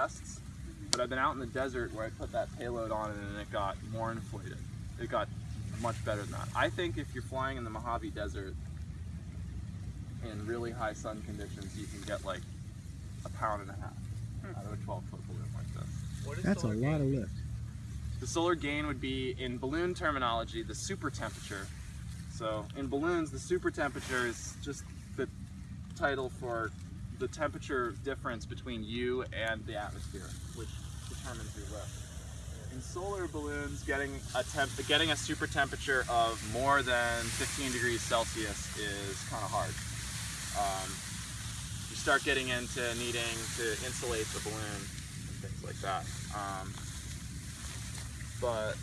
tests, but I've been out in the desert where I put that payload on it and it got more inflated. It got much better than that. I think if you're flying in the Mojave Desert in really high sun conditions, you can get like a pound and a half hmm. out of a 12 foot balloon like this. That's a solar lot gain? of lift. The solar gain would be, in balloon terminology, the super temperature. So in balloons, the super temperature is just the title for the temperature difference between you and the atmosphere, which determines your lift. In solar balloons, getting a temp, getting a super temperature of more than 15 degrees Celsius is kind of hard. Um, you start getting into needing to insulate the balloon and things like that. Um, but